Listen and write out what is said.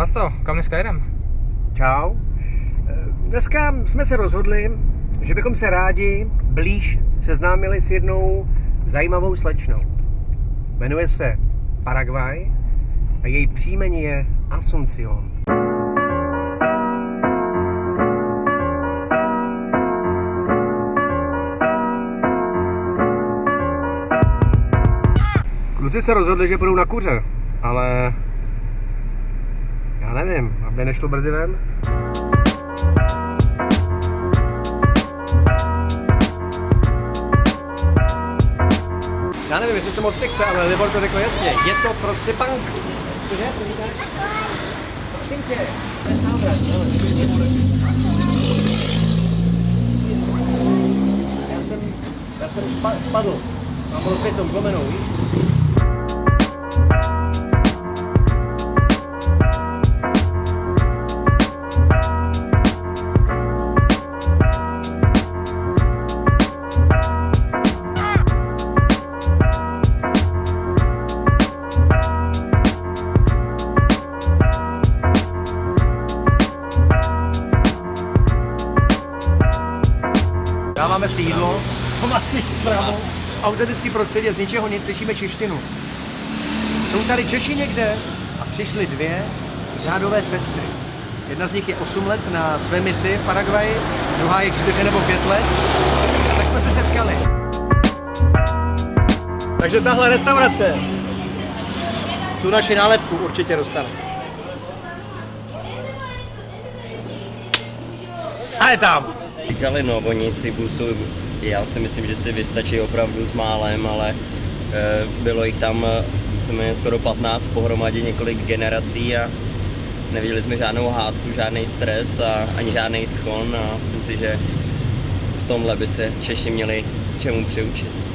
Vlasto, kam dneska jedem? Čau. Dneska jsme se rozhodli, že bychom se rádi blíž seznámili s jednou zajímavou slečnou. Jmenuje se Paraguay a její příjmení je Asuncion. Kluci se rozhodli, že půjdou na kuře, ale nevím, aby nešlo brzy ven. Já nevím, jestli se moc nechce, ale Libor to řekl jasně. Je to prostě punk. Cože? Co říkáš? Prosím tě, to je sábra. Já jsem, já jsem spa, spadl. Mám rozbětou zlomenou, víš? Dáváme si jídlo, Tomasi zpravo. Autentický prostředí, z ničeho nic, slyšíme češtinu. Jsou tady Češi někde a přišly dvě řádové sestry. Jedna z nich je 8 let na své misi v Paraguaji, druhá je 4 nebo 5 let. A tak jsme se setkali. Takže tahle restaurace tu naši nálepku určitě dostane. A je tam! Říkali, no, oni si busou, já si myslím, že si vystačí opravdu s málem, ale e, bylo jich tam eh, víceméně skoro 15 pohromadě několik generací a neviděli jsme žádnou hádku, žádný stres a ani žádný schon a myslím si, že v tomhle by se Češi měli čemu přiučit.